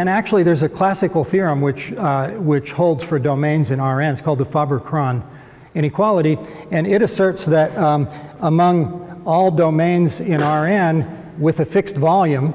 and actually there's a classical theorem which, uh, which holds for domains in Rn. It's called the Faber-Krahn inequality. And it asserts that um, among all domains in Rn with a fixed volume,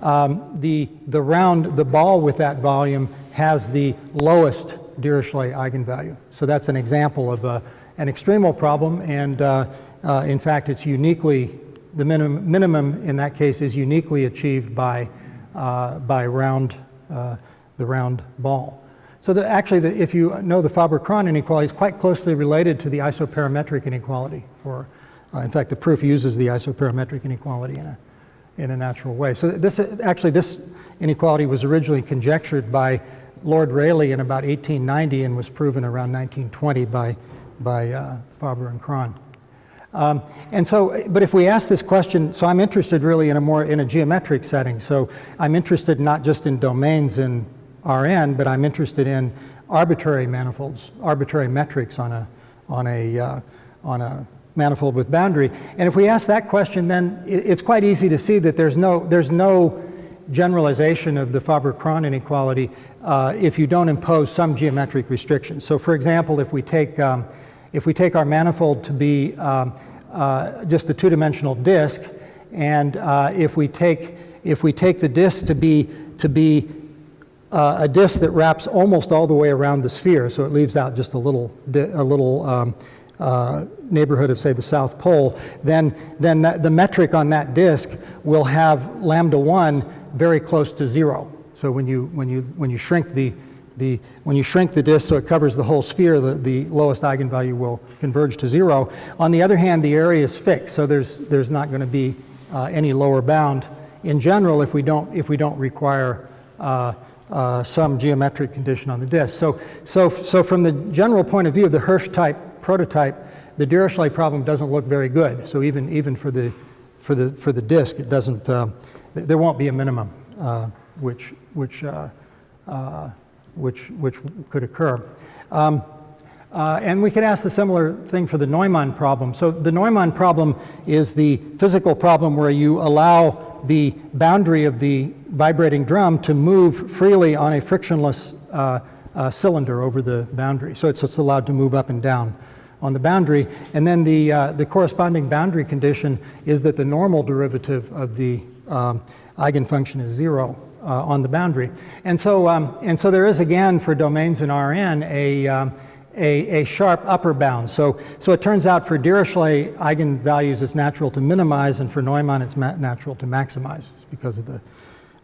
um, the, the round, the ball with that volume has the lowest Dirichlet eigenvalue. So that's an example of a, an extremal problem. And uh, uh, in fact, it's uniquely, the minimum, minimum in that case is uniquely achieved by, uh, by round, uh, the round ball. So the, actually, the, if you know the Faber-Krahn inequality, is quite closely related to the isoperimetric inequality. Or, uh, in fact, the proof uses the isoperimetric inequality in a, in a natural way. So this actually, this inequality was originally conjectured by Lord Rayleigh in about 1890 and was proven around 1920 by, by uh, Faber and Krahn. Um, and so, but if we ask this question, so I'm interested really in a more, in a geometric setting. So I'm interested not just in domains in Rn, but I'm interested in arbitrary manifolds, arbitrary metrics on a, on a, uh, on a manifold with boundary. And if we ask that question, then it's quite easy to see that there's no, there's no generalization of the Faber-Krahn inequality uh, if you don't impose some geometric restrictions. So for example, if we take, um, if we take our manifold to be um, uh, just a two-dimensional disk, and uh, if we take if we take the disk to be to be uh, a disk that wraps almost all the way around the sphere, so it leaves out just a little, a little um, uh, neighborhood of, say, the South Pole, then, then that, the metric on that disk will have lambda 1 very close to zero. So when you, when you, when you shrink the, the, when you shrink the disk so it covers the whole sphere, the, the lowest eigenvalue will converge to zero. On the other hand, the area is fixed, so there's, there's not going to be uh, any lower bound in general if we don't, if we don't require uh, uh, some geometric condition on the disk. So, so, so from the general point of view of the Hersch type prototype, the Dirichlet problem doesn't look very good. So even, even for, the, for, the, for the disk, it doesn't, uh, there won't be a minimum uh, which, which, uh, uh, which, which could occur. Um, uh, and we could ask the similar thing for the Neumann problem. So the Neumann problem is the physical problem where you allow the boundary of the vibrating drum to move freely on a frictionless uh, uh, cylinder over the boundary. So it's, it's, allowed to move up and down on the boundary. And then the, uh, the corresponding boundary condition is that the normal derivative of the um, eigenfunction is zero uh, on the boundary. And so, um, and so there is again for domains in Rn a, um, a, a, sharp upper bound. So, so it turns out for Dirichlet eigenvalues it's natural to minimize and for Neumann it's natural to maximize because of the,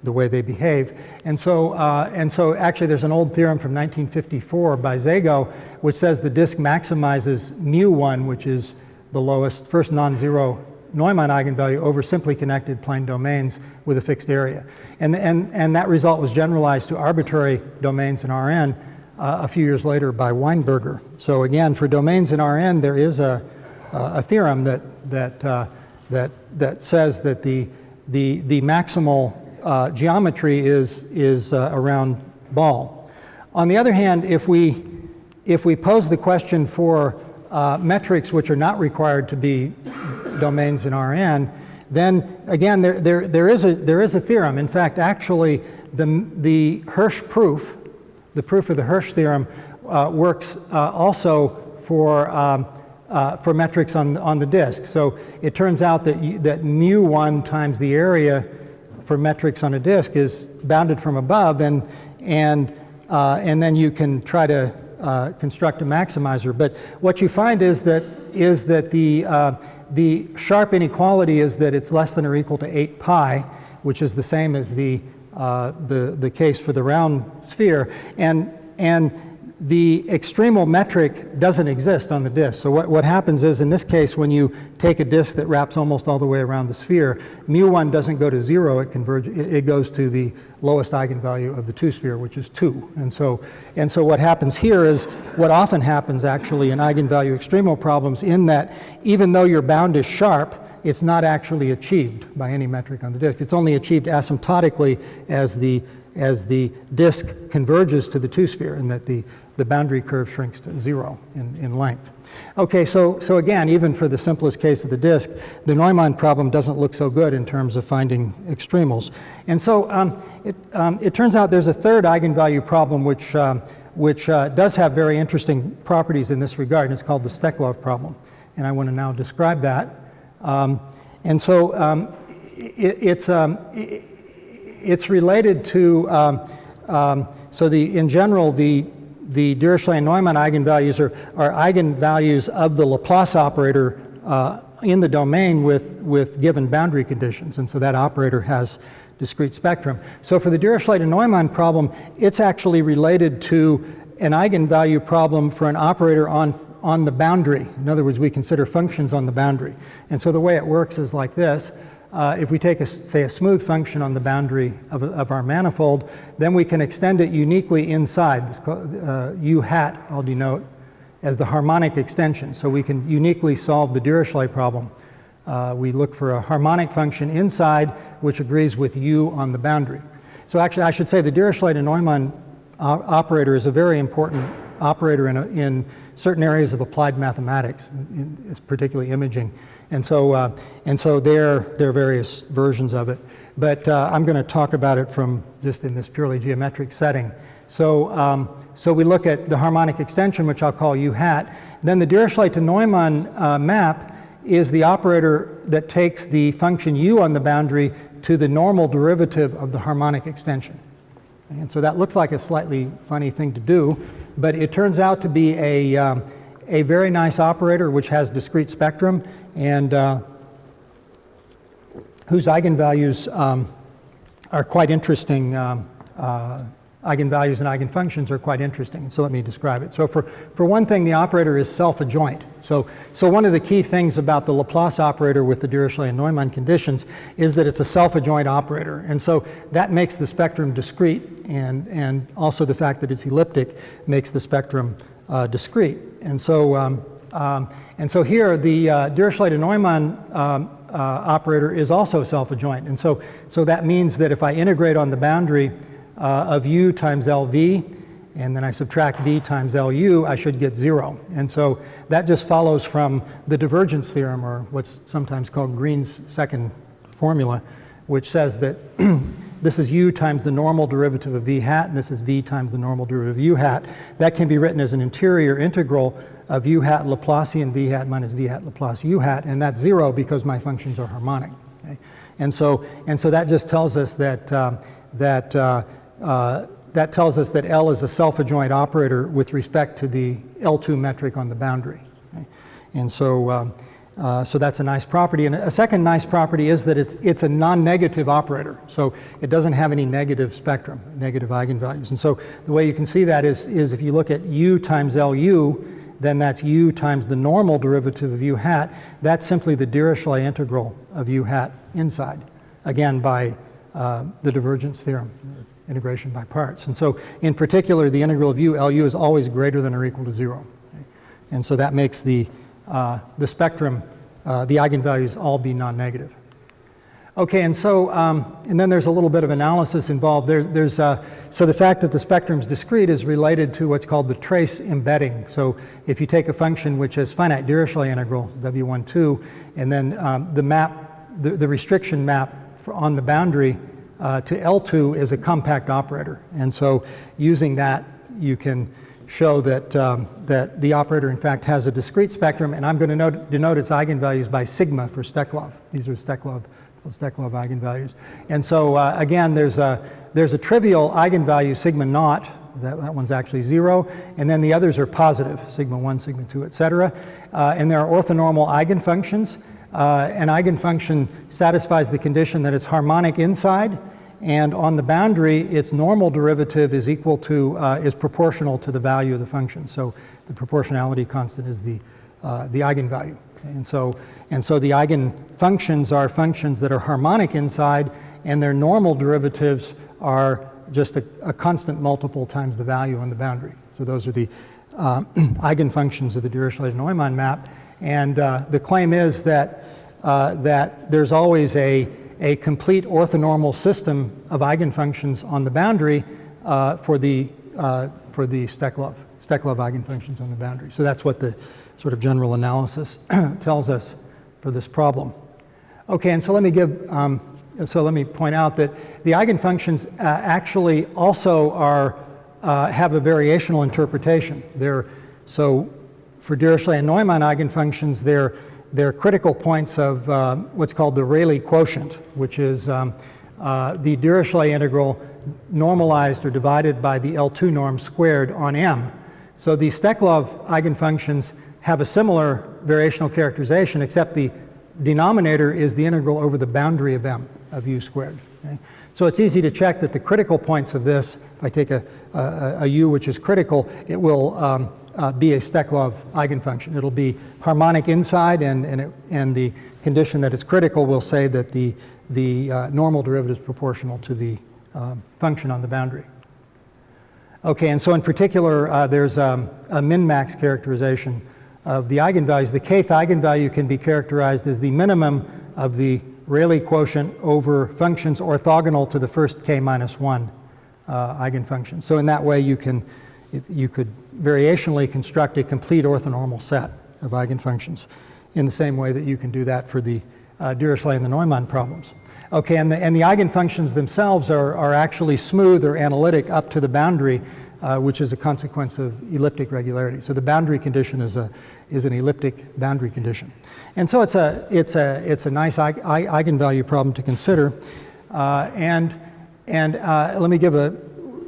the way they behave. And so, uh, and so actually there's an old theorem from 1954 by Szego which says the disk maximizes mu1 which is the lowest first non-zero Neumann eigenvalue over simply connected plane domains with a fixed area. And, and, and that result was generalized to arbitrary domains in Rn uh, a few years later by Weinberger. So again, for domains in Rn, there is a, a theorem that, that, uh, that, that says that the, the, the maximal uh, geometry is, is uh, around ball. On the other hand, if we, if we pose the question for uh, metrics which are not required to be domains in Rn, then again, there, there, there, is a, there is a theorem. In fact, actually, the, the Hersch proof the proof of the Hersch theorem uh, works uh, also for, um, uh, for metrics on, on the disk. So it turns out that, you, that mu1 times the area for metrics on a disk is bounded from above, and, and, uh, and then you can try to uh, construct a maximizer. But what you find is that, is that the, uh, the sharp inequality is that it's less than or equal to 8 pi, which is the same as the uh, the, the case for the round sphere. And, and the extremal metric doesn't exist on the disk. So what, what happens is in this case when you take a disk that wraps almost all the way around the sphere, mu1 doesn't go to zero, it converges, it, it goes to the lowest eigenvalue of the two sphere, which is two. And so, and so what happens here is what often happens actually in eigenvalue extremal problems in that even though your bound is sharp, it's not actually achieved by any metric on the disk. It's only achieved asymptotically as the, as the disk converges to the two-sphere and that the, the boundary curve shrinks to zero in, in length. Okay, so, so again, even for the simplest case of the disk, the Neumann problem doesn't look so good in terms of finding extremals. And so um, it, um, it turns out there's a third eigenvalue problem which, um, which uh, does have very interesting properties in this regard, and it's called the Steklov problem. And I want to now describe that. Um, and so um, it, it's, um, it, it's related to, so the, in general, the the Dirichlet-Neumann eigenvalues are, are eigenvalues of the Laplace operator uh, in the domain with, with given boundary conditions. And so that operator has discrete spectrum. So for the Dirichlet-Neumann problem, it's actually related to an eigenvalue problem for an operator on, on the boundary. In other words, we consider functions on the boundary. And so the way it works is like this uh, if we take, a, say, a smooth function on the boundary of, of, our manifold, then we can extend it uniquely inside. This uh, U hat I'll denote as the harmonic extension. So we can uniquely solve the Dirichlet problem. Uh, we look for a harmonic function inside which agrees with U on the boundary. So actually, I should say the Dirichlet and Neumann operator is a very important operator in, a, in certain areas of applied mathematics, in, particularly imaging. And so, uh, and so there, there are various versions of it. But uh, I'm going to talk about it from just in this purely geometric setting. So, um, so we look at the harmonic extension, which I'll call U hat. Then the Dirichlet to Neumann uh, map is the operator that takes the function u on the boundary to the normal derivative of the harmonic extension. And so that looks like a slightly funny thing to do, but it turns out to be a, um, a very nice operator which has discrete spectrum and uh, whose eigenvalues um, are quite interesting. Um, uh, eigenvalues and eigenfunctions are quite interesting. So let me describe it. So for, for one thing, the operator is self-adjoint. So, so one of the key things about the Laplace operator with the Dirichlet and Neumann conditions is that it's a self-adjoint operator. And so that makes the spectrum discrete, and, and also the fact that it's elliptic makes the spectrum uh, discrete. And so um, um, and so here, the uh, Dirichlet and Neumann um, uh, operator is also self-adjoint. And so, so that means that if I integrate on the boundary uh, of u times LV, and then I subtract v times LU, I should get zero. And so that just follows from the divergence theorem, or what's sometimes called Green's second formula, which says that this is u times the normal derivative of v hat, and this is v times the normal derivative of u hat. That can be written as an interior integral of u hat Laplacian v hat minus v hat Laplace u hat, and that's zero because my functions are harmonic. Okay? And so, and so that just tells us that um, that uh, uh, that tells us that L is a self-adjoint operator with respect to the L2 metric on the boundary. Okay? And so, um, uh, so that's a nice property. And a second nice property is that it's, it's a non-negative operator. So it doesn't have any negative spectrum, negative eigenvalues. And so the way you can see that is, is if you look at U times LU, then that's u times the normal derivative of u hat. That's simply the Dirichlet integral of u hat inside, again by uh, the divergence theorem, integration by parts. And so in particular, the integral of u LU is always greater than or equal to zero. And so that makes the, uh, the spectrum, uh, the eigenvalues all be non-negative. Okay, and so, um, and then there's a little bit of analysis involved. There, there's, uh, so the fact that the spectrum is discrete is related to what's called the trace embedding. So if you take a function which has finite Dirichlet integral, W1, 2, and then um, the map, the, the restriction map on the boundary uh, to L2 is a compact operator. And so using that, you can show that, um, that the operator in fact has a discrete spectrum, and I'm going to denote its eigenvalues by sigma for Steklov. These are Steklov Steklov eigenvalues. And so uh, again, there's a, there's a trivial eigenvalue sigma naught, that, that one's actually zero, and then the others are positive, sigma 1, sigma 2, et cetera. Uh, and there are orthonormal eigenfunctions. Uh, an eigenfunction satisfies the condition that it's harmonic inside, and on the boundary, its normal derivative is equal to, uh, is proportional to the value of the function. So the proportionality constant is the, uh, the eigenvalue. And so, and so the eigenfunctions are functions that are harmonic inside, and their normal derivatives are just a, a constant multiple times the value on the boundary. So those are the uh, eigenfunctions of the Dirichlet-Neumann map. And uh, the claim is that, uh, that there's always a, a complete orthonormal system of eigenfunctions on the boundary uh, for the, uh, for the Steklov, Steklov eigenfunctions on the boundary. So that's what the sort of general analysis tells us for this problem. Okay, and so let me give, um, so let me point out that the eigenfunctions uh, actually also are, uh, have a variational interpretation. They're, so for Dirichlet and Neumann eigenfunctions, they're, they're critical points of uh, what's called the Rayleigh quotient, which is um, uh, the Dirichlet integral normalized or divided by the L2 norm squared on M. So the Steklov eigenfunctions have a similar variational characterization, except the denominator is the integral over the boundary of M of u squared. Okay? So it's easy to check that the critical points of this, if I take a, a, a u which is critical, it will um, uh, be a Steklov eigenfunction. It'll be harmonic inside, and, and, it, and the condition that it's critical will say that the, the uh, normal derivative is proportional to the um, function on the boundary. Okay, and so in particular, uh, there's um, a min-max characterization of the eigenvalues. The kth eigenvalue can be characterized as the minimum of the Rayleigh quotient over functions orthogonal to the first k minus 1 uh, eigenfunction. So in that way, you can you could variationally construct a complete orthonormal set of eigenfunctions in the same way that you can do that for the uh, Dirichlet and the Neumann problems. Okay, and the, and the eigenfunctions themselves are, are actually smooth or analytic up to the boundary, uh, which is a consequence of elliptic regularity. So the boundary condition is, a, is an elliptic boundary condition. And so it's a, it's a, it's a nice eigenvalue problem to consider. Uh, and and uh, let me give a,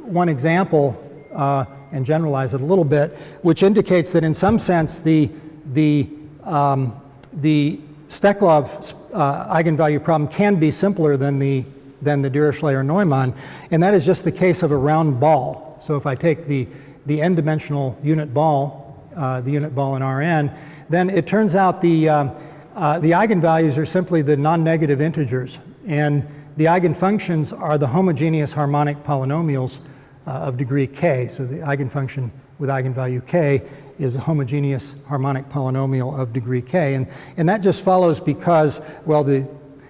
one example uh, and generalize it a little bit, which indicates that in some sense the, the, um, the Steklov uh, eigenvalue problem can be simpler than the, than the Dirichlet or Neumann, and that is just the case of a round ball. So if I take the, the n-dimensional unit ball, uh, the unit ball in Rn, then it turns out the, um, uh, the eigenvalues are simply the non-negative integers, and the eigenfunctions are the homogeneous harmonic polynomials uh, of degree k. So the eigenfunction with eigenvalue k is a homogeneous harmonic polynomial of degree k. And, and that just follows because, well, the,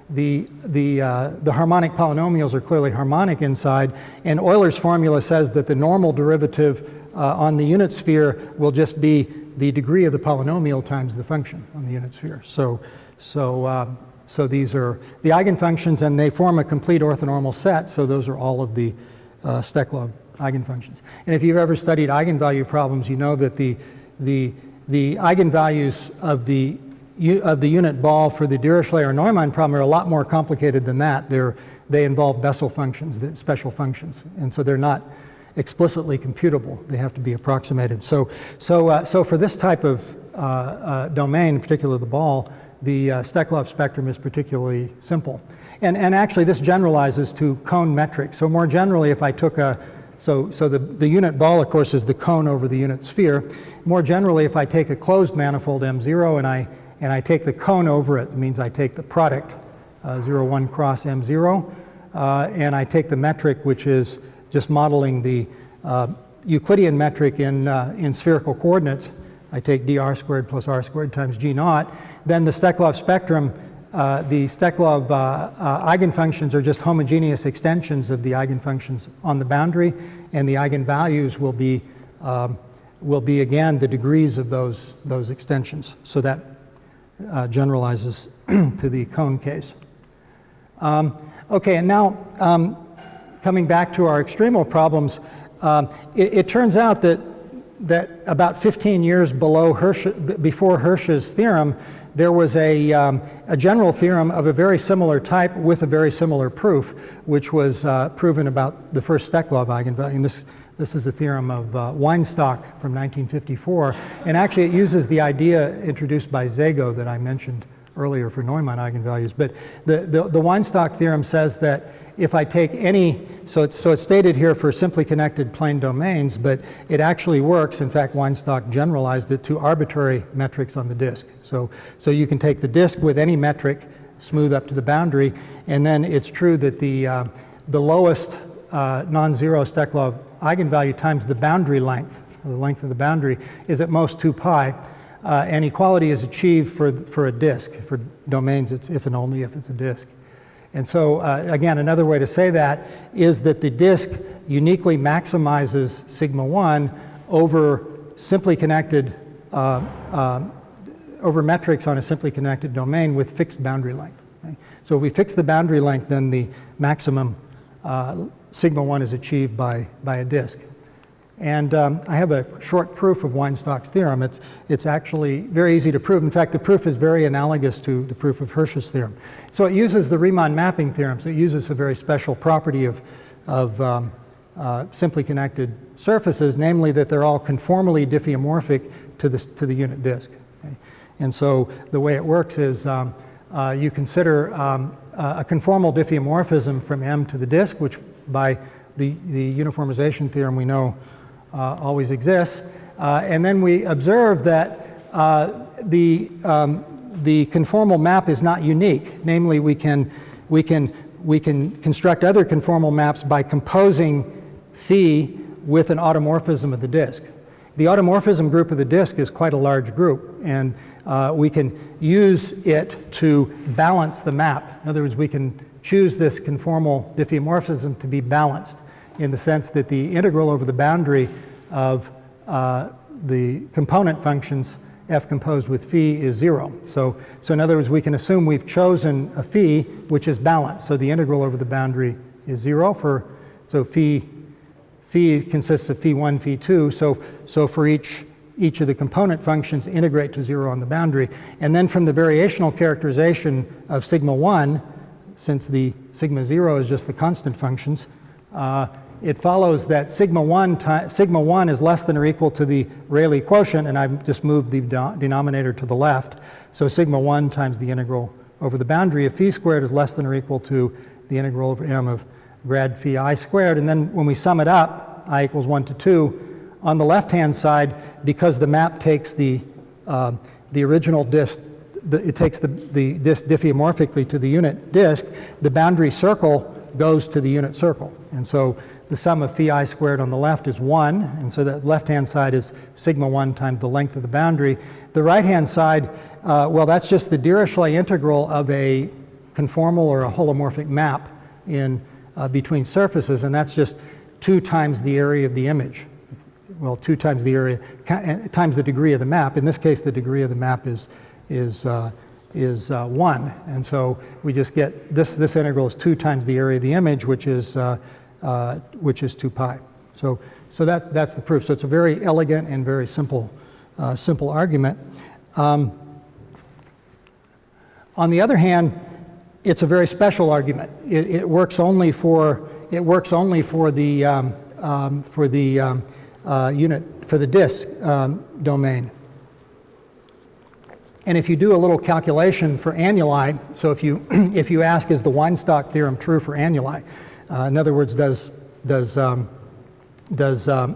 the, the, uh, the harmonic polynomials are clearly harmonic inside, and Euler's formula says that the normal derivative uh, on the unit sphere will just be the degree of the polynomial times the function on the unit sphere. So, so, um, so these are the eigenfunctions, and they form a complete orthonormal set, so those are all of the uh, Steklov eigenfunctions. And if you've ever studied eigenvalue problems, you know that the, the, the eigenvalues of the, of the unit ball for the Dirichlet or Neumann problem are a lot more complicated than that. They're, they involve Bessel functions, special functions, and so they're not explicitly computable. They have to be approximated. So, so, uh, so for this type of uh, uh, domain, in particular the ball, the uh, Steklov spectrum is particularly simple. And, and actually this generalizes to cone metrics. So more generally, if I took a, so, so the, the unit ball, of course, is the cone over the unit sphere. More generally, if I take a closed manifold M0 and I, and I take the cone over it, it means I take the product, uh, 0, 1 cross M0, uh, and I take the metric, which is just modeling the uh, Euclidean metric in, uh, in spherical coordinates. I take dr squared plus r squared times g naught. Then the Steklov spectrum uh, the Steklov uh, uh, eigenfunctions are just homogeneous extensions of the eigenfunctions on the boundary, and the eigenvalues will be, um, will be again, the degrees of those, those extensions. So that generalizes to the cone case. Um, okay, and now um, coming back to our extremal problems, um, it, it, turns out that, that about 15 years below Hersch, before Hersch's theorem, there was a, um, a, general theorem of a very similar type with a very similar proof, which was uh, proven about the first Steklov eigenvalue. And this, this is a theorem of uh, Weinstock from 1954. And actually it uses the idea introduced by Szego that I mentioned earlier for Neumann eigenvalues. But the, the, the Weinstock theorem says that if I take any, so it's, so it's stated here for simply connected plane domains, but it actually works. In fact, Weinstock generalized it to arbitrary metrics on the disk. So, so you can take the disk with any metric, smooth up to the boundary, and then it's true that the, uh, the lowest uh, non-zero Steklov eigenvalue times the boundary length, the length of the boundary, is at most 2 pi. Uh, and equality is achieved for, for a disk. For domains, it's if and only if it's a disk. And so, uh, again, another way to say that is that the disk uniquely maximizes sigma 1 over simply connected, uh, uh, over metrics on a simply connected domain with fixed boundary length. So if we fix the boundary length, then the maximum uh, sigma 1 is achieved by, by a disk. And um, I have a short proof of Weinstock's theorem. It's, it's actually very easy to prove. In fact, the proof is very analogous to the proof of Hersch's theorem. So it uses the Riemann mapping theorem. So it uses a very special property of, of um, uh, simply connected surfaces, namely that they're all conformally diffeomorphic to the, to the unit disk. Okay? And so the way it works is um, uh, you consider um, a conformal diffeomorphism from M to the disk, which by the, the uniformization theorem we know always exists. Uh, and then we observe that uh, the, um, the conformal map is not unique. Namely, we can, we, can, we can construct other conformal maps by composing phi with an automorphism of the disk. The automorphism group of the disk is quite a large group, and uh, we can use it to balance the map. In other words, we can choose this conformal diffeomorphism to be balanced in the sense that the integral over the boundary of uh, the component functions f composed with phi is zero. So, so in other words, we can assume we've chosen a phi which is balanced. So the integral over the boundary is zero for, so phi, phi consists of phi one, phi two. So, so for each, each of the component functions integrate to zero on the boundary. And then from the variational characterization of sigma one, since the sigma zero is just the constant functions, uh, it follows that sigma 1, sigma 1 is less than or equal to the Rayleigh quotient, and I've just moved the denominator to the left. So sigma 1 times the integral over the boundary of phi squared is less than or equal to the integral over m of grad phi i squared. And then when we sum it up, i equals 1 to 2, on the left-hand side, because the map takes the, uh, the original disk, the, it takes the, the disk diffeomorphically to the unit disk, the boundary circle goes to the unit circle. And so the sum of phi i squared on the left is 1, and so the left-hand side is sigma 1 times the length of the boundary. The right-hand side, uh, well, that's just the Dirichlet integral of a conformal or a holomorphic map in uh, between surfaces, and that's just 2 times the area of the image. Well, 2 times the area, times the degree of the map. In this case, the degree of the map is, is, uh, is uh, 1. And so we just get this, this integral is 2 times the area of the image, which is uh, uh, which is 2 pi. So, so that, that's the proof. So it's a very elegant and very simple, uh, simple argument. Um, on the other hand, it's a very special argument. It, it works only for it works only for the um, um, for the um, uh, unit for the disk um, domain. And if you do a little calculation for annuli, so if you if you ask is the Weinstock theorem true for annuli, uh, in other words, does, does, um, does um,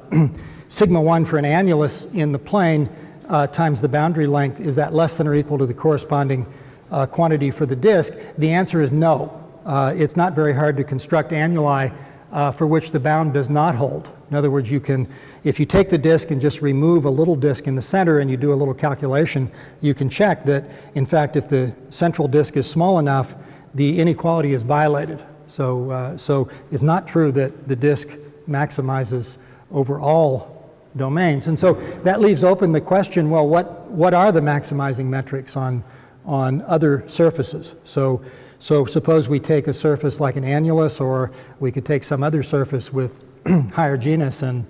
sigma 1 for an annulus in the plane uh, times the boundary length, is that less than or equal to the corresponding uh, quantity for the disk? The answer is no. Uh, it's not very hard to construct annuli uh, for which the bound does not hold. In other words, you can, if you take the disk and just remove a little disk in the center and you do a little calculation, you can check that, in fact, if the central disk is small enough, the inequality is violated. So, uh, so it's not true that the disk maximizes over all domains. And so that leaves open the question, well, what, what are the maximizing metrics on, on other surfaces? So, so suppose we take a surface like an annulus, or we could take some other surface with higher genus and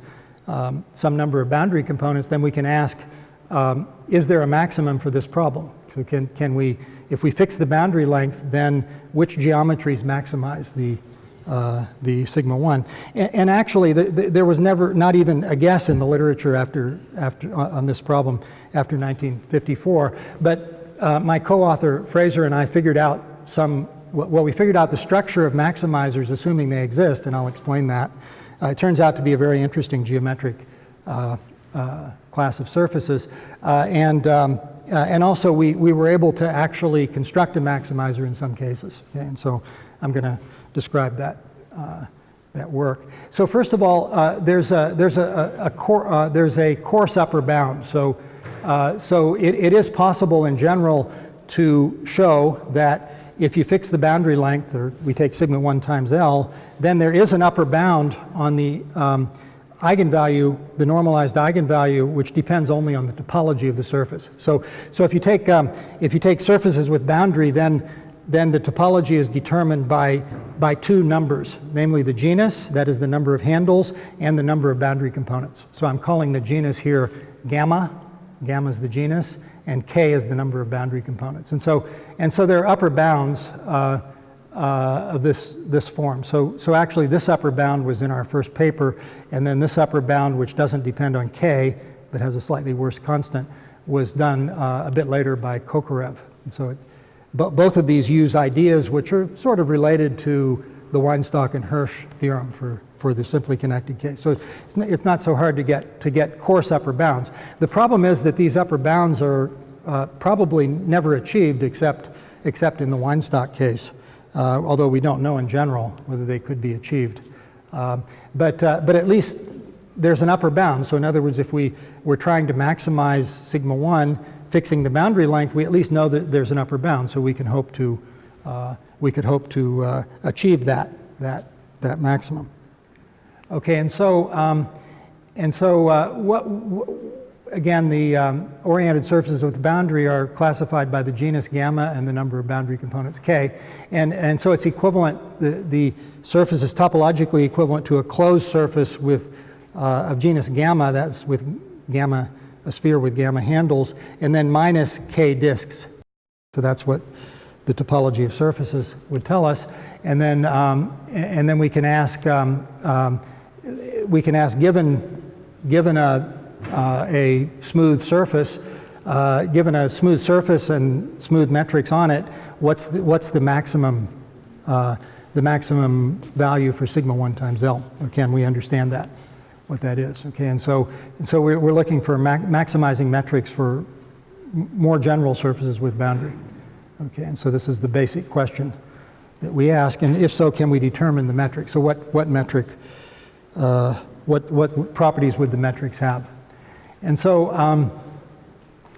um, some number of boundary components, then we can ask, um, is there a maximum for this problem? So can, can we if we fix the boundary length, then which geometries maximize the, uh, the sigma 1? And, and actually, the, the, there was never, not even a guess in the literature after, after, on this problem after 1954. But uh, my co-author, Fraser, and I figured out some, well, we figured out the structure of maximizers, assuming they exist, and I'll explain that. Uh, it turns out to be a very interesting geometric uh, uh, class of surfaces. Uh, and um, uh, and also we, we were able to actually construct a maximizer in some cases. And so I'm going to describe that, uh, that work. So first of all, there's, a, there's, a, a, there's a coarse upper bound. So, so it, it is possible in general to show that if you fix the boundary length, or we take sigma 1 times L, then there is an upper bound on the um, eigenvalue, the normalized eigenvalue, which depends only on the topology of the surface. So, so if, you take, um, if you take surfaces with boundary, then, then the topology is determined by, by two numbers, namely the genus, that is the number of handles, and the number of boundary components. So I'm calling the genus here gamma, gamma is the genus, and k is the number of boundary components. And so, and so there are upper bounds uh, uh, of this, this form. So, so actually this upper bound was in our first paper, and then this upper bound, which doesn't depend on k, but has a slightly worse constant, was done uh, a bit later by Kokarev. And so it, both of these use ideas which are sort of related to the Weinstock and Hersch theorem for, for the simply connected case. So it's, not so hard to get, to get coarse upper bounds. The problem is that these upper bounds are uh, probably never achieved except, except in the Weinstock case, uh, although we don't know in general whether they could be achieved. Um, but, uh, but at least there's an upper bound. So in other words, if we were trying to maximize sigma 1, fixing the boundary length, we at least know that there's an upper bound, so we can hope to, uh, we could hope to uh, achieve that, that, that maximum. Okay, and so, um, and so uh, what, again, the um, oriented surfaces with the boundary are classified by the genus gamma and the number of boundary components k. And, and so it's equivalent, the, the surface is topologically equivalent to a closed surface with, uh, of genus gamma, that's with gamma, a sphere with gamma handles, and then minus k disks. So that's what the topology of surfaces would tell us. And then, um, and then we can ask, um, um, we can ask given, given a, uh, a smooth surface, uh, given a smooth surface and smooth metrics on it, what's the, what's the maximum, uh, the maximum value for sigma 1 times L? Can we understand that, what that is? Okay, and so, so we're, we're looking for ma maximizing metrics for more general surfaces with boundary. Okay, and so this is the basic question that we ask, and if so, can we determine the metric? So what, what metric, uh, what, what properties would the metrics have? And so, um,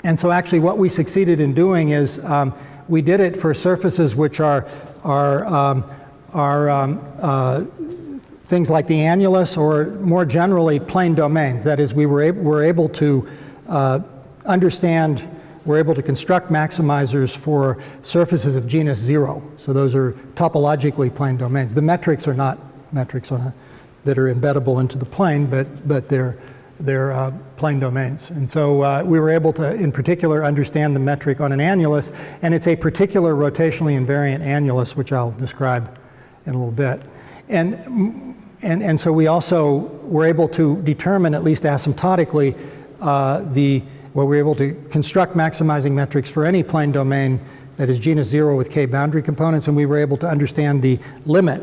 and so actually what we succeeded in doing is um, we did it for surfaces which are, are, um, are um, uh, things like the annulus or more generally plane domains. That is, we were, ab were able to uh, understand we're able to construct maximizers for surfaces of genus zero. So those are topologically plane domains. The metrics are not metrics on a, that are embeddable into the plane, but, but they're, they're uh, plane domains. And so uh, we were able to, in particular, understand the metric on an annulus, and it's a particular rotationally invariant annulus, which I'll describe in a little bit. And, and, and so we also were able to determine, at least asymptotically, uh, the where we're able to construct maximizing metrics for any plane domain that is genus zero with k boundary components, and we were able to understand the limit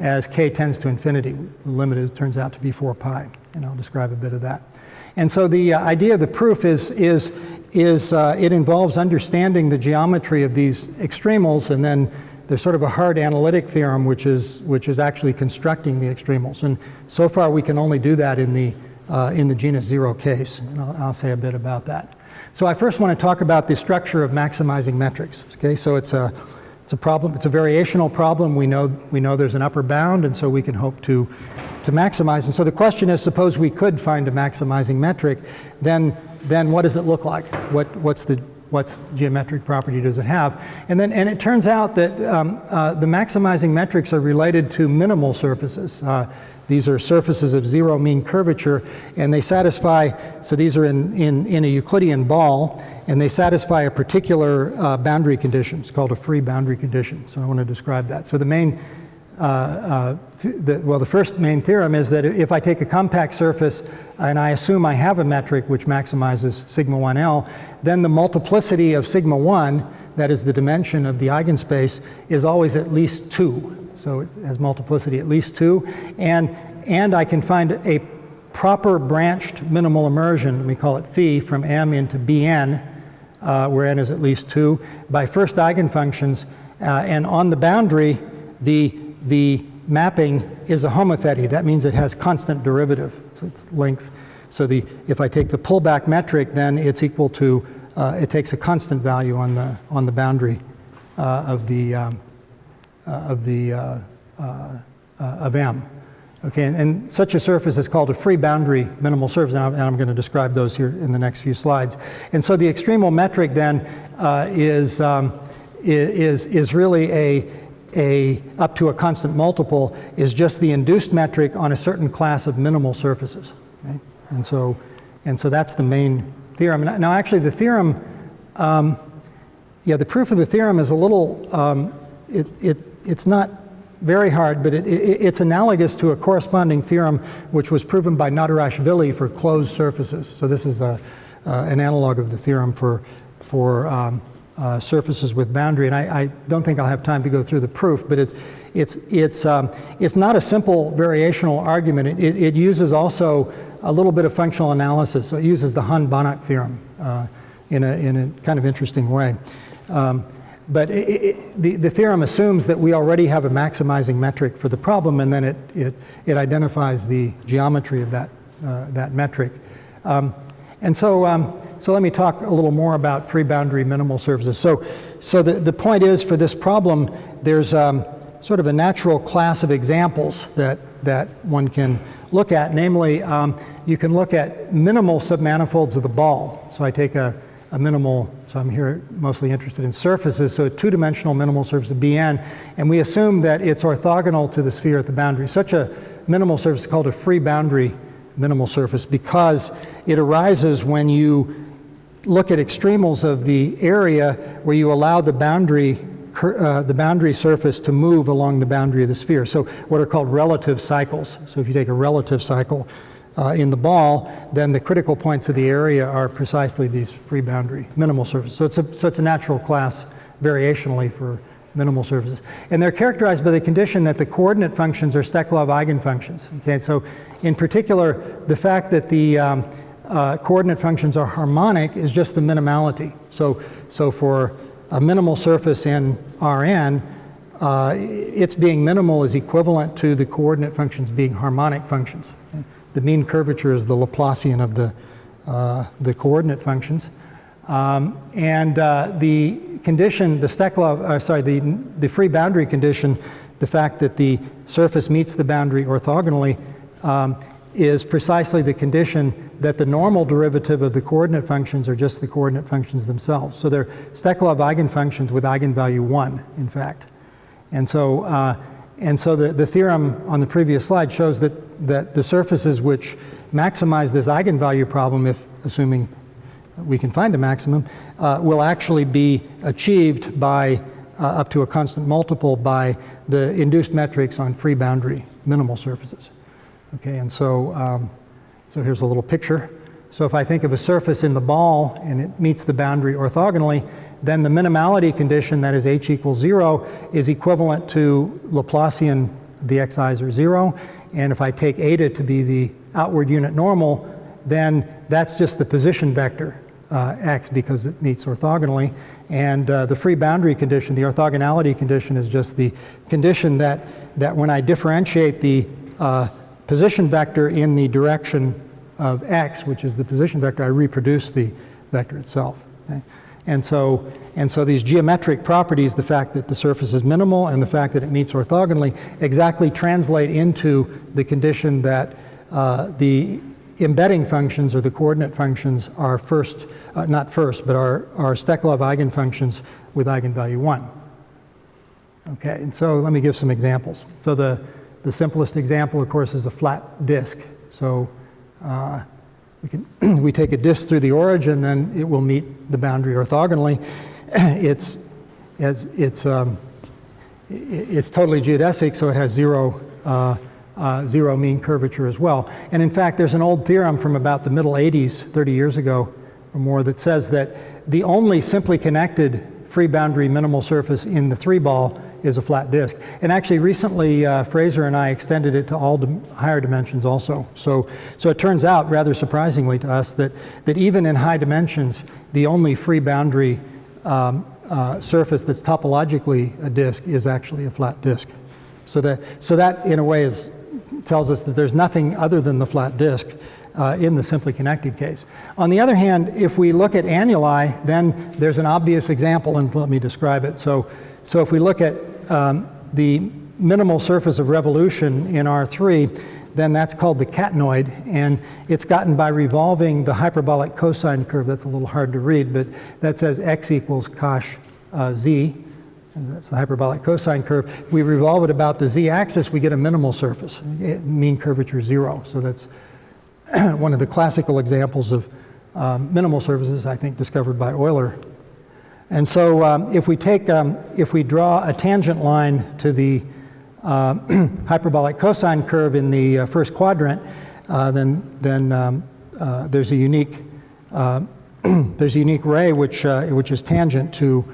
as k tends to infinity. The limit turns out to be 4 pi, and I'll describe a bit of that. And so the uh, idea of the proof is, is, is uh, it involves understanding the geometry of these extremals, and then there's sort of a hard analytic theorem which is, which is actually constructing the extremals. And so far we can only do that in the uh, in the genus zero case. And I'll, I'll, say a bit about that. So I first want to talk about the structure of maximizing metrics. Okay, so it's a, it's a problem, it's a variational problem. We know, we know there's an upper bound, and so we can hope to, to maximize. And so the question is, suppose we could find a maximizing metric, then, then what does it look like? What, what's the what's geometric property does it have? And then, and it turns out that um, uh, the maximizing metrics are related to minimal surfaces. Uh, these are surfaces of zero mean curvature, and they satisfy, so these are in, in, in a Euclidean ball, and they satisfy a particular uh, boundary condition. It's called a free boundary condition, so I want to describe that. So the main, uh, uh, the, well, the first main theorem is that if I take a compact surface and I assume I have a metric which maximizes sigma 1L, then the multiplicity of sigma 1, that is the dimension of the eigenspace, is always at least 2 so it has multiplicity at least two. And, and I can find a proper branched minimal immersion, we call it phi, from M into Bn, uh, where n is at least two, by first eigenfunctions. Uh, and on the boundary, the, the mapping is a homothety. That means it has constant derivative, so it's length. So the, if I take the pullback metric, then it's equal to uh, it takes a constant value on the, on the boundary uh, of the, um, of the, uh, uh, of M. Okay, and, and, such a surface is called a free boundary minimal surface, and I'm, and I'm, going to describe those here in the next few slides. And so the extremal metric then is, um, is, is really a, a, up to a constant multiple is just the induced metric on a certain class of minimal surfaces. Okay? And, so, and so that's the main theorem. Now actually the theorem, um, yeah, the proof of the theorem is a little, um, it, it, it's not very hard, but it, it, it's analogous to a corresponding theorem which was proven by Nadirashvili for closed surfaces. So this is a, uh, an analog of the theorem for, for um, uh, surfaces with boundary. And I, I, don't think I'll have time to go through the proof, but it's, it's, it's, um, it's not a simple variational argument. It, it, uses also a little bit of functional analysis. So it uses the Hahn-Banach theorem uh, in, a, in a kind of interesting way. Um, but it, the, the theorem assumes that we already have a maximizing metric for the problem, and then it, it, it identifies the geometry of that, uh, that metric. Um, and so, um, so let me talk a little more about free boundary minimal surfaces. So, so the, the point is for this problem, there's um, sort of a natural class of examples that, that one can look at. Namely, um, you can look at minimal submanifolds of the ball. So I take a, a minimal, so I'm here mostly interested in surfaces, so a two-dimensional minimal surface of Bn, and we assume that it's orthogonal to the sphere at the boundary. Such a minimal surface is called a free boundary minimal surface because it arises when you look at extremals of the area where you allow the boundary, uh, the boundary surface to move along the boundary of the sphere. So what are called relative cycles. So if you take a relative cycle uh, in the ball, then the critical points of the area are precisely these free boundary minimal surfaces. So it's a, so it's a natural class variationally for minimal surfaces. And they're characterized by the condition that the coordinate functions are Steklov eigenfunctions. Okay, so in particular, the fact that the um, uh, coordinate functions are harmonic is just the minimality. So, so for a minimal surface in Rn, uh, its being minimal is equivalent to the coordinate functions being harmonic functions. The mean curvature is the Laplacian of the, uh, the coordinate functions. Um, and uh, the condition, the Steklov, uh, sorry, the, the free boundary condition, the fact that the surface meets the boundary orthogonally, um, is precisely the condition that the normal derivative of the coordinate functions are just the coordinate functions themselves. So they're Steklov eigenfunctions with eigenvalue 1, in fact. And so, uh, and so the, the theorem on the previous slide shows that, that the surfaces which maximize this eigenvalue problem, if assuming we can find a maximum, uh, will actually be achieved by uh, up to a constant multiple by the induced metrics on free boundary minimal surfaces. Okay, and so, um, so here's a little picture. So if I think of a surface in the ball and it meets the boundary orthogonally, then the minimality condition, that is h equals zero, is equivalent to Laplacian the xi's are zero. And if I take eta to be the outward unit normal, then that's just the position vector uh, x because it meets orthogonally. And uh, the free boundary condition, the orthogonality condition is just the condition that, that when I differentiate the uh, position vector in the direction of x, which is the position vector, I reproduce the vector itself. Okay? And so, and so these geometric properties, the fact that the surface is minimal and the fact that it meets orthogonally, exactly translate into the condition that uh, the embedding functions or the coordinate functions are first, uh, not first, but are, are Steklov eigenfunctions with eigenvalue 1. Okay, and so let me give some examples. So the, the simplest example, of course, is a flat disk. So uh, we, can we take a disk through the origin, then it will meet the boundary orthogonally. it's, it's, it's, um, it's totally geodesic, so it has zero, uh, uh, zero mean curvature as well. And in fact, there's an old theorem from about the middle 80s, 30 years ago or more, that says that the only simply connected free boundary minimal surface in the three ball is a flat disk. And actually recently uh, Fraser and I extended it to all higher dimensions also. So, so it turns out rather surprisingly to us that, that even in high dimensions, the only free boundary um, uh, surface that's topologically a disk is actually a flat disk. So that, so that in a way is, tells us that there's nothing other than the flat disk uh, in the simply connected case. On the other hand, if we look at annuli, then there's an obvious example, and let me describe it. So, so if we look at um, the minimal surface of revolution in R3, then that's called the catenoid, and it's gotten by revolving the hyperbolic cosine curve. That's a little hard to read, but that says x equals cosh uh, z. That's the hyperbolic cosine curve. We revolve it about the z-axis, we get a minimal surface, mean curvature zero. So that's one of the classical examples of um, minimal surfaces, I think, discovered by Euler. And so um, if we take, um, if we draw a tangent line to the uh, hyperbolic cosine curve in the uh, first quadrant, uh, then, then um, uh, there's a unique, uh, there's a unique ray which, uh, which is tangent to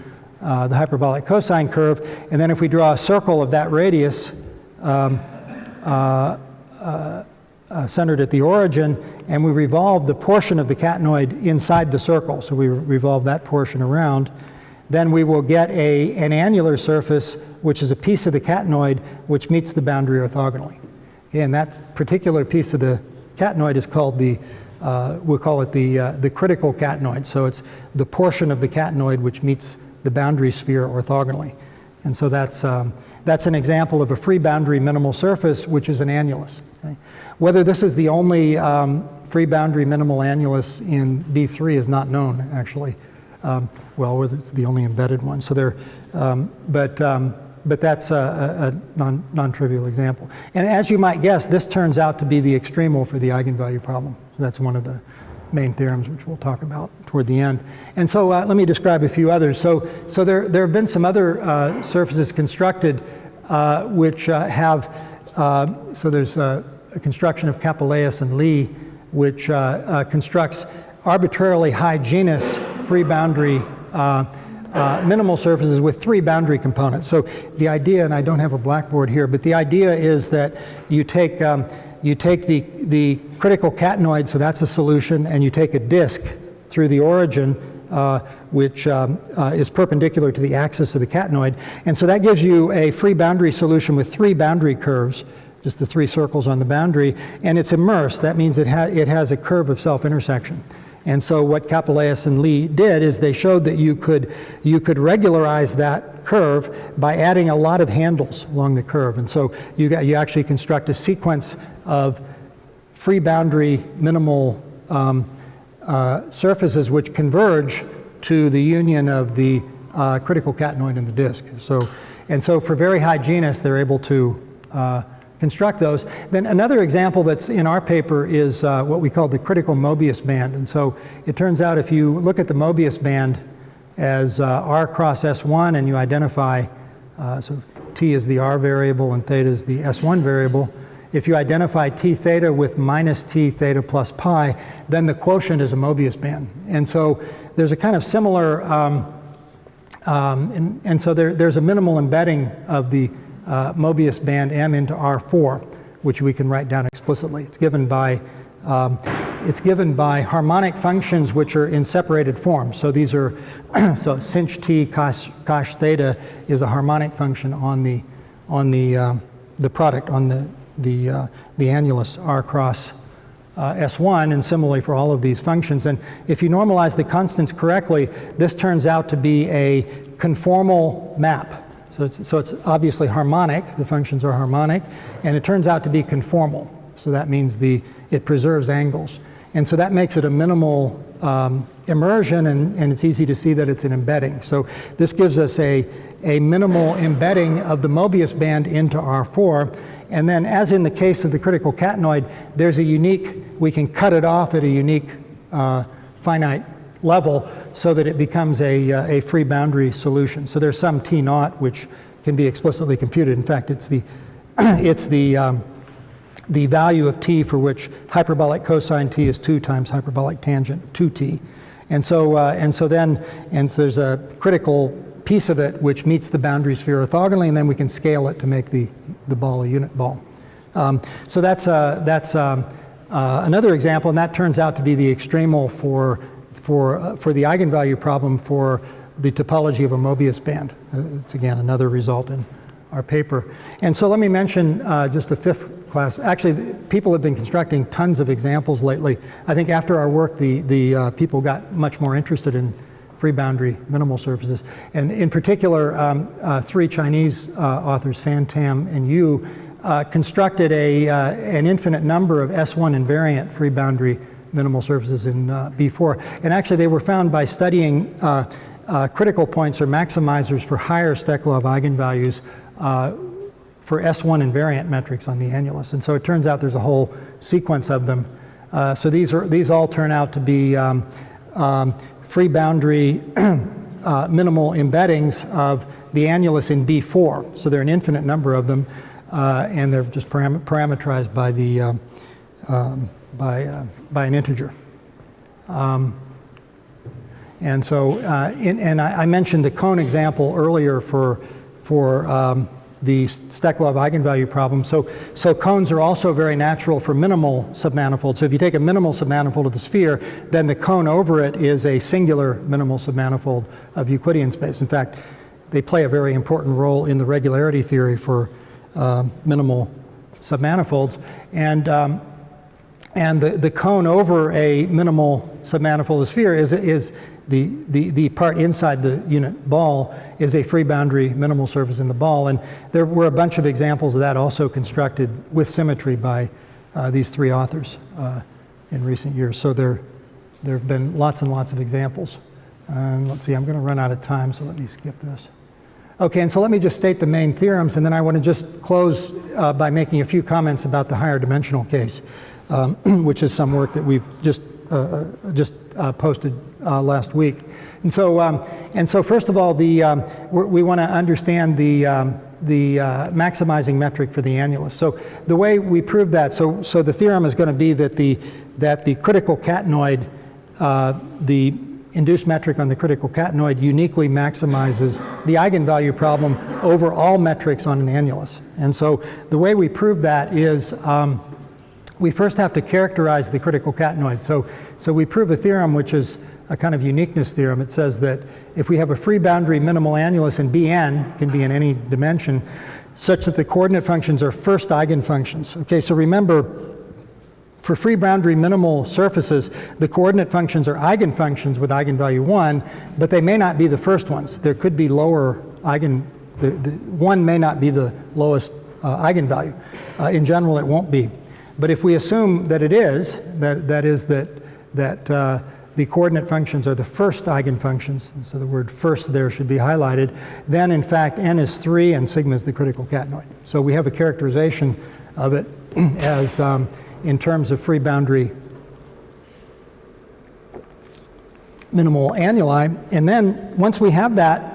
the hyperbolic cosine curve. And then if we draw a circle of that radius, um, uh, centered at the origin, and we revolve the portion of the catenoid inside the circle. So we revolve that portion around. Then we will get a, an annular surface, which is a piece of the catenoid which meets the boundary orthogonally. Okay, and that particular piece of the catenoid is called the, uh, we'll call it the, uh, the critical catenoid. So it's the portion of the catenoid which meets the boundary sphere orthogonally. And so that's, um, that's an example of a free boundary minimal surface, which is an annulus. Okay? Whether this is the only um, free boundary minimal annulus in B3 is not known, actually. Um, well, whether it's the only embedded one. So there, um, but, um, but that's a, a non, non-trivial example. And as you might guess, this turns out to be the extremal for the eigenvalue problem. So that's one of the main theorems, which we'll talk about toward the end. And so uh, let me describe a few others. So, so there, there have been some other uh, surfaces constructed uh, which uh, have, uh, so there's a construction of Kapouleas and Li, which uh, constructs arbitrarily high genus free boundary uh, minimal surfaces with three boundary components. So the idea, and I don't have a blackboard here, but the idea is that you take um, you take the, the critical catenoid, so that's a solution, and you take a disk through the origin, uh, which um, uh, is perpendicular to the axis of the catenoid. And so that gives you a free boundary solution with three boundary curves, just the three circles on the boundary, and it's immersed. That means it, ha it has a curve of self-intersection. And so what Kapouleas and Li did is they showed that you could, you could regularize that curve by adding a lot of handles along the curve. And so you, got, you actually construct a sequence of free boundary minimal um, uh, surfaces which converge to the union of the uh, critical catenoid and the disk. So, and so for very high genus, they're able to uh, construct those. Then another example that's in our paper is uh, what we call the critical Mobius band. And so it turns out if you look at the Mobius band as uh, R cross S1 and you identify, uh, so T is the R variable and theta is the S1 variable, if you identify T theta with minus T theta plus pi, then the quotient is a Mobius band. And so there's a kind of similar, um, um, and, and, so there, there's a minimal embedding of the uh, Mobius band M into R4, which we can write down explicitly. It's given by um, it's given by harmonic functions which are in separated form. So these are, so sinh t cos, cos theta is a harmonic function on the, on the, uh, the product, on the, the, uh, the annulus R cross uh, S1, and similarly for all of these functions. And if you normalize the constants correctly, this turns out to be a conformal map. So it's, so it's obviously harmonic, the functions are harmonic, and it turns out to be conformal. So that means the, it preserves angles. And so that makes it a minimal um, immersion, and, and it's easy to see that it's an embedding. So this gives us a, a minimal embedding of the Mobius band into R4. And then as in the case of the critical catenoid, there's a unique, we can cut it off at a unique uh, finite level so that it becomes a, uh, a free boundary solution. So there's some T naught which can be explicitly computed. In fact, it's the, it's the, um, the value of T for which hyperbolic cosine T is 2 times hyperbolic tangent 2T. And so, uh, and so then, and so there's a critical piece of it which meets the boundary sphere orthogonally, and then we can scale it to make the, the ball a unit ball. Um, so that's, uh, that's um, uh, another example, and that turns out to be the extremal for for, uh, for the eigenvalue problem for the topology of a Mobius band. Uh, it's again another result in our paper. And so let me mention uh, just the fifth class. Actually, people have been constructing tons of examples lately. I think after our work, the, the uh, people got much more interested in free boundary minimal surfaces. And in particular, um, uh, three Chinese uh, authors, Fan Tam and Yu, uh, constructed a, an infinite number of S1 invariant free boundary minimal surfaces in B4. And actually, they were found by studying uh, critical points or maximizers for higher Steklov eigenvalues uh, for S1 invariant metrics on the annulus. And so it turns out there's a whole sequence of them. Uh, so these, are, these all turn out to be um, um, free boundary uh, minimal embeddings of the annulus in B4. So there are an infinite number of them, uh, and they're just param parameterized by, the, um, um by, uh, by an integer. Um, and so, uh, in, and I, I, mentioned the cone example earlier for, for um, the Steklov eigenvalue problem. So, so cones are also very natural for minimal submanifolds. So if you take a minimal submanifold of the sphere, then the cone over it is a singular minimal submanifold of Euclidean space. In fact, they play a very important role in the regularity theory for um, minimal submanifolds. And um, and the, the cone over a minimal submanifold sphere is, is the, the, the part inside the unit ball is a free boundary minimal surface in the ball. And there were a bunch of examples of that also constructed with symmetry by uh, these three authors uh, in recent years. So there, there have been lots and lots of examples. And let's see, I'm going to run out of time, so let me skip this. Okay, and so let me just state the main theorems, and then I want to just close uh, by making a few comments about the higher dimensional case um, which is some work that we've just uh, uh, just uh, posted uh, last week. And so, um, and so first of all, the, um, we want to understand the, um, the uh, maximizing metric for the annulus. So the way we prove that, so, so the theorem is going to be that the, that the critical catenoid, uh, the induced metric on the critical catenoid uniquely maximizes the eigenvalue problem over all metrics on an annulus. And so the way we prove that is um, we first have to characterize the critical catenoid. So, so we prove a theorem which is a kind of uniqueness theorem. It says that if we have a free boundary minimal annulus in Bn, can be in any dimension, such that the coordinate functions are first eigenfunctions. Okay, so remember, for free boundary minimal surfaces, the coordinate functions are eigenfunctions with eigenvalue 1, but they may not be the first ones. There could be lower eigen, the, the 1 may not be the lowest uh, eigenvalue. Uh, in general, it won't be. But if we assume that it is, that, that is that, that uh, the coordinate functions are the first eigenfunctions, so the word first there should be highlighted, then in fact n is 3 and sigma is the critical catenoid. So we have a characterization of it as um, in terms of free boundary minimal annuli. And then once we have that,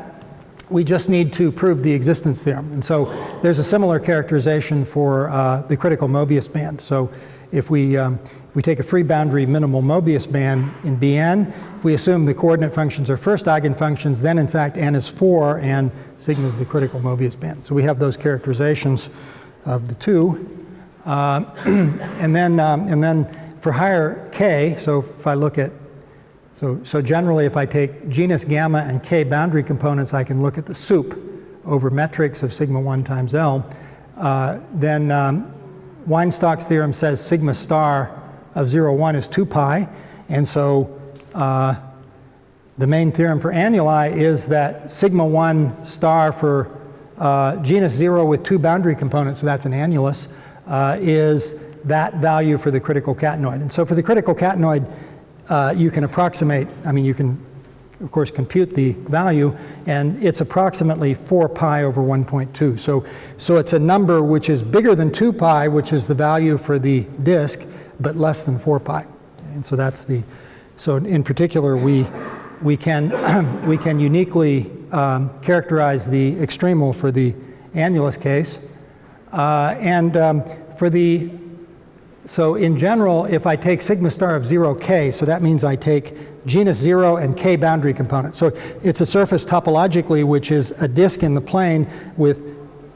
we just need to prove the existence theorem. And so there's a similar characterization for uh, the critical Mobius band. So if we, um, if we take a free boundary minimal Mobius band in Bn, we assume the coordinate functions are first eigenfunctions, then in fact n is 4 and sigma is the critical Mobius band. So we have those characterizations of the two. Uh, and, then, um, and then for higher k, so if I look at so, so generally, if I take genus gamma and k boundary components, I can look at the soup over metrics of sigma 1 times L. Uh, then um, Weinstock's theorem says sigma star of 0, 1 is 2 pi. And so uh, the main theorem for annuli is that sigma 1 star for uh, genus 0 with two boundary components, so that's an annulus, uh, is that value for the critical catenoid. And so for the critical catenoid, uh, you can approximate, I mean, you can, of course, compute the value, and it's approximately 4 pi over 1.2. So, so it's a number which is bigger than 2 pi, which is the value for the disk, but less than 4 pi. And so that's the, so in particular, we, we, can, we can uniquely um, characterize the extremal for the annulus case. Uh, and um, for the so in general, if I take sigma star of 0k, so that means I take genus 0 and k boundary components. So it's a surface topologically which is a disk in the plane with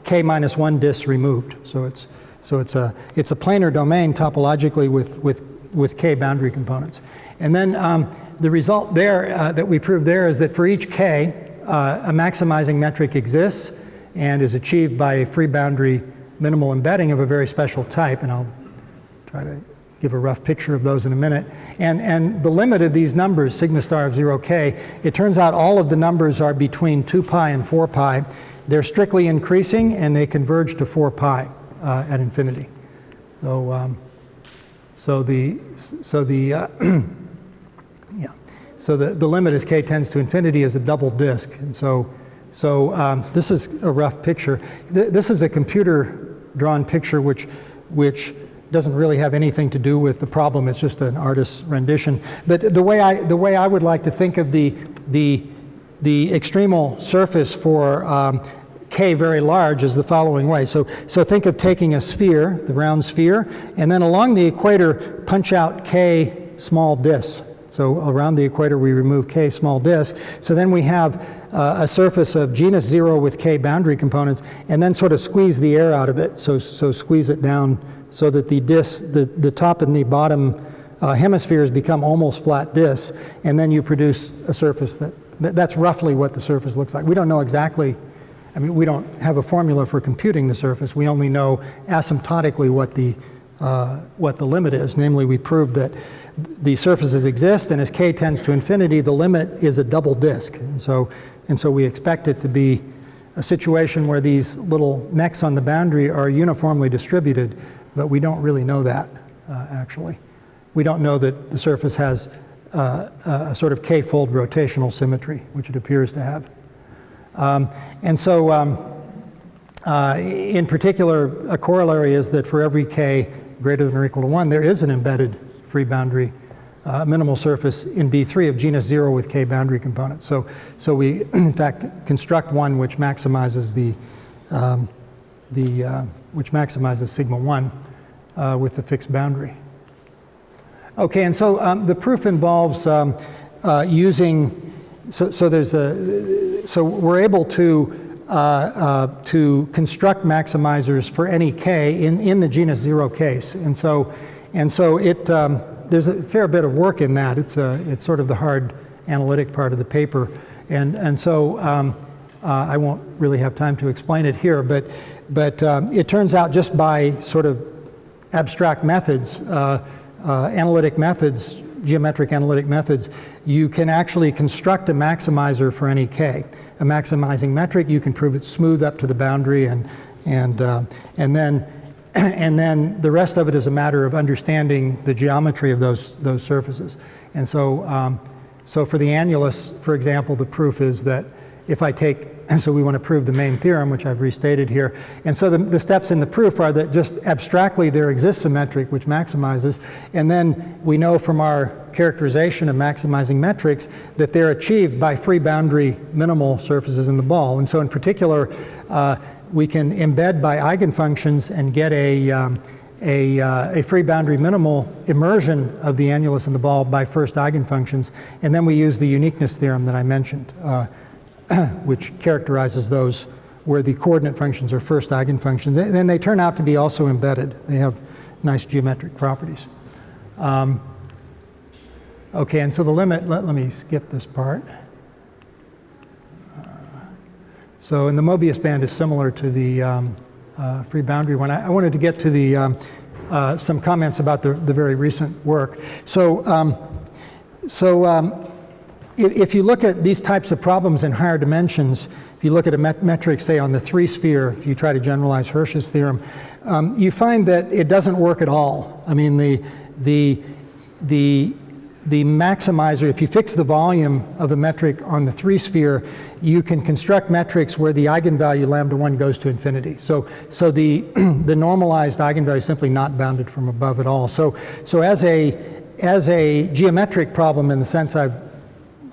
k minus 1 disks removed. So it's, so it's, a, it's a planar domain topologically with, with, with k boundary components. And then um, the result there uh, that we proved there is that for each k, uh, a maximizing metric exists and is achieved by a free boundary minimal embedding of a very special type, and I'll try to give a rough picture of those in a minute. And, and the limit of these numbers, sigma star of 0k, it turns out all of the numbers are between 2 pi and 4 pi. They're strictly increasing and they converge to 4 pi uh, at infinity. So, um, so the, so the, uh, yeah, so the, the limit as k tends to infinity is a double disk. And so, so um, this is a rough picture. Th this is a computer drawn picture which, which doesn't really have anything to do with the problem. It's just an artist's rendition. But the way I, the way I would like to think of the, the, the extremal surface for um, k very large is the following way. So, so think of taking a sphere, the round sphere, and then along the equator punch out k small disks. So around the equator we remove k small disks. So then we have uh, a surface of genus zero with k boundary components, and then sort of squeeze the air out of it. So, so squeeze it down so that the disc, the, the top and the bottom uh, hemispheres become almost flat disks, and then you produce a surface that, that, that's roughly what the surface looks like. We don't know exactly, I mean, we don't have a formula for computing the surface. We only know asymptotically what the, uh, what the limit is. Namely, we proved that the surfaces exist, and as k tends to infinity, the limit is a double disk. And so, and so we expect it to be a situation where these little necks on the boundary are uniformly distributed but we don't really know that, uh, actually. We don't know that the surface has uh, a sort of k-fold rotational symmetry, which it appears to have. Um, and so, um, uh, in particular, a corollary is that for every k greater than or equal to 1, there is an embedded free boundary uh, minimal surface in B3 of genus 0 with k boundary components. So, so we, in fact, construct one which maximizes the, um, the uh, which maximizes sigma 1 uh, with the fixed boundary. Okay, and so um, the proof involves um, uh, using, so, so there's a, so we're able to uh, uh, to construct maximizers for any k in, in the genus zero case. And so, and so it, um, there's a fair bit of work in that. It's, a, it's sort of the hard analytic part of the paper. And, and so um, uh, I won't really have time to explain it here, but, but um, it turns out just by sort of abstract methods, uh, uh, analytic methods, geometric analytic methods, you can actually construct a maximizer for any k. A maximizing metric, you can prove it smooth up to the boundary and, and, uh, and, then, and then the rest of it is a matter of understanding the geometry of those, those surfaces. And so, um, so for the annulus, for example, the proof is that if I take, and so we want to prove the main theorem, which I've restated here. And so the, the, steps in the proof are that just abstractly there exists a metric which maximizes, and then we know from our characterization of maximizing metrics that they're achieved by free boundary minimal surfaces in the ball. And so in particular, uh, we can embed by eigenfunctions and get a, um, a, uh, a, free boundary minimal immersion of the annulus in the ball by first eigenfunctions. And then we use the uniqueness theorem that I mentioned. Uh, which characterizes those where the coordinate functions are first eigenfunctions. And then they turn out to be also embedded. They have nice geometric properties. Um, okay, and so the limit, let, let me skip this part. Uh, so, and the Mobius band is similar to the um, uh, free boundary one. I, I, wanted to get to the, um, uh, some comments about the, the very recent work. So, um, so um, if you look at these types of problems in higher dimensions, if you look at a met metric, say on the three sphere, if you try to generalize Hersch's theorem, um, you find that it doesn't work at all. I mean, the, the, the, the maximizer, if you fix the volume of a metric on the three sphere, you can construct metrics where the eigenvalue lambda 1 goes to infinity. So, so the, the normalized eigenvalue is simply not bounded from above at all. So, so as, a, as a geometric problem in the sense I've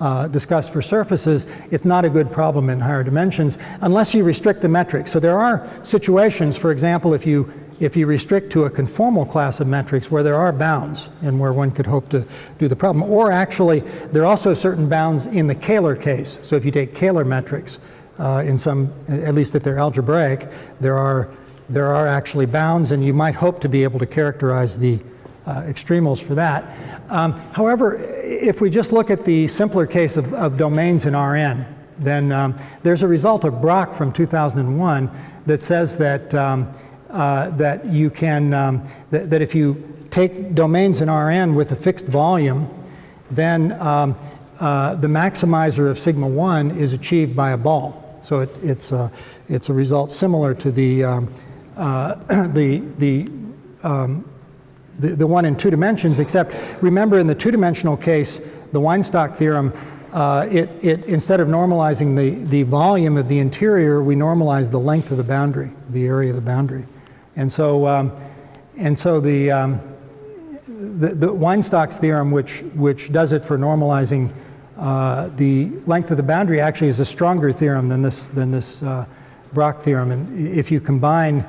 uh, discussed for surfaces, it's not a good problem in higher dimensions unless you restrict the metrics. So there are situations, for example, if you if you restrict to a conformal class of metrics where there are bounds and where one could hope to do the problem. Or actually, there are also certain bounds in the Kähler case. So if you take Kähler metrics, uh, in some, at least if they're algebraic, there are, there are actually bounds and you might hope to be able to characterize the uh, extremals for that. Um, however, if we just look at the simpler case of, of, domains in Rn, then um, there's a result of Brock from 2001 that says that, um, uh, that you can, um, that, that if you take domains in Rn with a fixed volume, then um, uh, the maximizer of sigma 1 is achieved by a ball. So it, it's, a, it's a result similar to the, um, uh, the, the, um, the, the one in two dimensions, except remember in the two-dimensional case, the Weinstock theorem, uh, it, it, instead of normalizing the, the volume of the interior, we normalize the length of the boundary, the area of the boundary. And so, um, and so the, um, the, the Weinstock's theorem, which, which does it for normalizing uh, the length of the boundary, actually is a stronger theorem than this, than this uh, Brock theorem. And if you combine,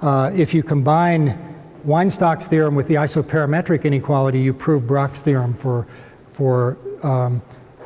uh, if you combine Weinstock's theorem with the isoperimetric inequality, you prove Brock's theorem for, for, um,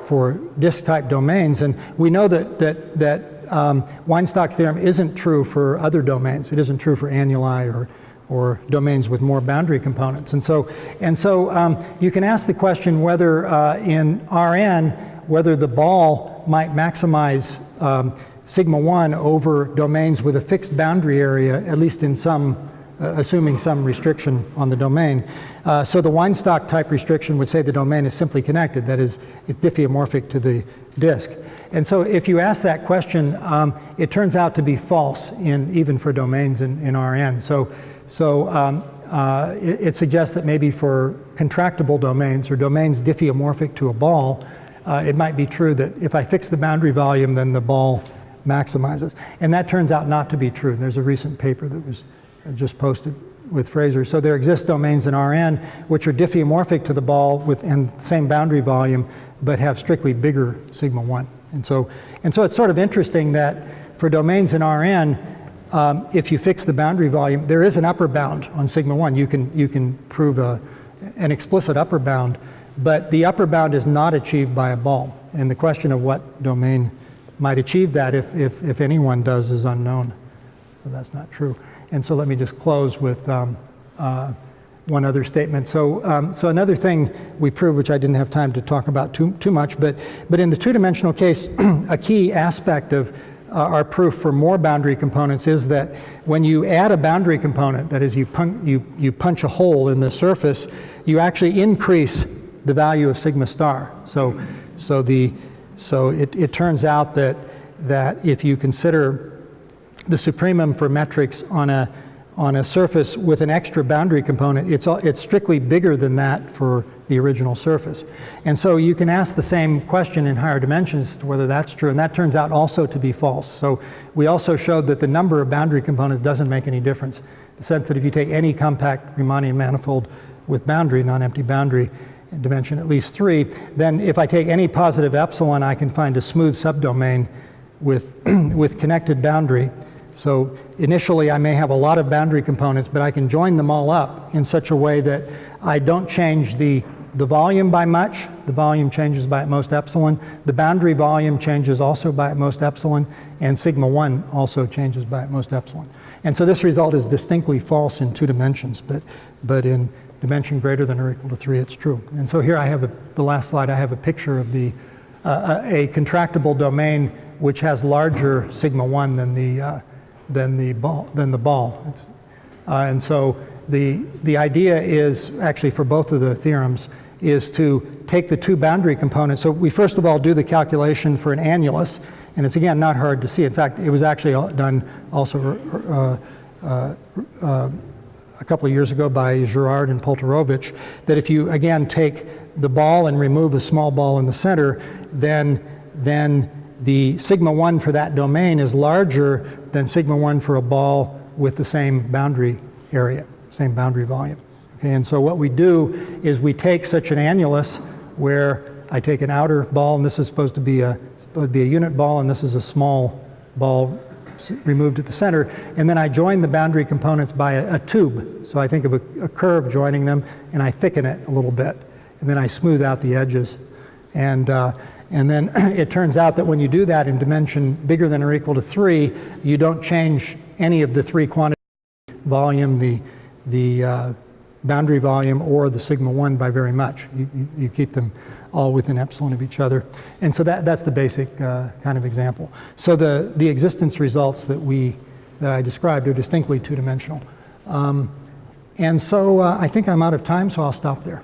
for disk-type domains. And we know that, that, that um, Weinstock's theorem isn't true for other domains. It isn't true for annuli or or domains with more boundary components. And so, and so um, you can ask the question whether uh, in Rn, whether the ball might maximize um, sigma 1 over domains with a fixed boundary area, at least in some, assuming some restriction on the domain. Uh, so the Weinstock type restriction would say the domain is simply connected, that is, it's diffeomorphic to the disk. And so if you ask that question, um, it turns out to be false in, even for domains in, in Rn. So so um, uh, it, it, suggests that maybe for contractible domains or domains diffeomorphic to a ball, uh, it might be true that if I fix the boundary volume, then the ball maximizes. And that turns out not to be true. And There's a recent paper that was just posted with Fraser. So there exist domains in Rn which are diffeomorphic to the ball with and same boundary volume, but have strictly bigger sigma 1. And so, and so it's sort of interesting that for domains in Rn, um, if you fix the boundary volume, there is an upper bound on sigma 1. You can, you can prove a, an explicit upper bound, but the upper bound is not achieved by a ball. And the question of what domain might achieve that, if, if, if anyone does, is unknown. That's not true. And so let me just close with um, uh, one other statement. So, um, so another thing we proved, which I didn't have time to talk about too, too much, but, but in the two-dimensional case, a key aspect of uh, our proof for more boundary components is that when you add a boundary component, that is you, pun you, you punch a hole in the surface, you actually increase the value of sigma star. So, so, the, so it, it turns out that, that if you consider the supremum for metrics on a, on a surface with an extra boundary component, it's, it's strictly bigger than that for the original surface. And so you can ask the same question in higher dimensions whether that's true, and that turns out also to be false. So we also showed that the number of boundary components doesn't make any difference. The sense that if you take any compact Riemannian manifold with boundary, non-empty boundary, dimension at least three, then if I take any positive epsilon, I can find a smooth subdomain with, with connected boundary. So initially I may have a lot of boundary components, but I can join them all up in such a way that I don't change the, the volume by much. The volume changes by at most epsilon. The boundary volume changes also by at most epsilon, and sigma 1 also changes by at most epsilon. And so this result is distinctly false in two dimensions, but, but in dimension greater than or equal to 3, it's true. And so here I have a, the last slide, I have a picture of the, uh, a contractible domain which has larger sigma 1 than the, uh, than the ball. Than the ball. Uh, and so the, the idea is, actually for both of the theorems, is to take the two boundary components. So we first of all do the calculation for an annulus, and it's again not hard to see. In fact, it was actually done also uh, uh, uh, a couple of years ago by Girouard and Polterovich, that if you again take the ball and remove a small ball in the center, then, then the sigma 1 for that domain is larger than sigma 1 for a ball with the same boundary area, same boundary volume. Okay, and so what we do is we take such an annulus where I take an outer ball, and this is supposed to be a, supposed to be a unit ball, and this is a small ball removed at the center, and then I join the boundary components by a, a tube. So I think of a, a curve joining them, and I thicken it a little bit, and then I smooth out the edges. And uh, and then it turns out that when you do that in dimension bigger than or equal to 3, you don't change any of the three quantities, volume, the, the, uh, boundary volume or the sigma 1 by very much. You, you, you keep them all within epsilon of each other. And so that, that's the basic uh, kind of example. So the, the existence results that, we, that I described are distinctly two-dimensional. Um, and so uh, I think I'm out of time, so I'll stop there.